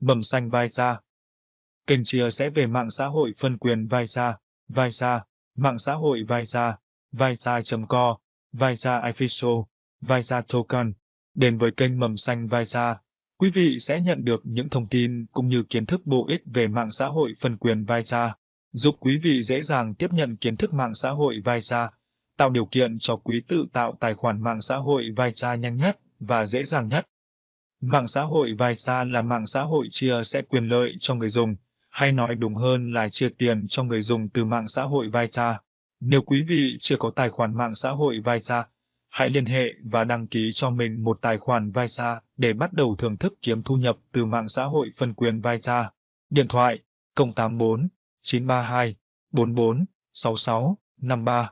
Mầm xanh Vaisa. Kênh chia sẻ về mạng xã hội phân quyền Vaisa, Vaisa, mạng xã hội Vaisa, Vaisa.co, Vaisa Official, Vaisa Token. Đến với kênh Mầm xanh Vaisa, quý vị sẽ nhận được những thông tin cũng như kiến thức bổ ích về mạng xã hội phân quyền Vaisa, giúp quý vị dễ dàng tiếp nhận kiến thức mạng xã hội Vaisa, tạo điều kiện cho quý tự tạo tài khoản mạng xã hội Vaisa nhanh nhất và dễ dàng nhất. Mạng xã hội Vaisa là mạng xã hội chia sẻ quyền lợi cho người dùng, hay nói đúng hơn là chia tiền cho người dùng từ mạng xã hội Vaisa. Nếu quý vị chưa có tài khoản mạng xã hội Vaisa, hãy liên hệ và đăng ký cho mình một tài khoản Vaisa để bắt đầu thưởng thức kiếm thu nhập từ mạng xã hội phân quyền Vaisa. Điện thoại 084 932 44 66 53